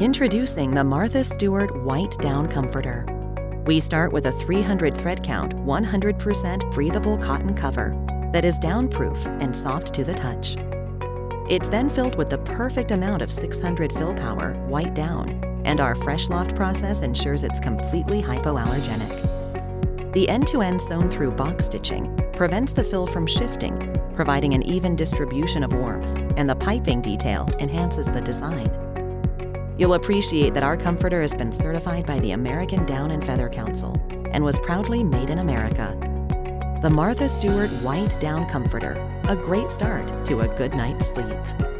Introducing the Martha Stewart White Down Comforter. We start with a 300 thread count, 100% breathable cotton cover that is downproof and soft to the touch. It's then filled with the perfect amount of 600 fill power, white down, and our Fresh Loft process ensures it's completely hypoallergenic. The end-to-end sewn through box stitching prevents the fill from shifting, providing an even distribution of warmth, and the piping detail enhances the design. You'll appreciate that our comforter has been certified by the American Down and Feather Council and was proudly made in America. The Martha Stewart White Down Comforter, a great start to a good night's sleep.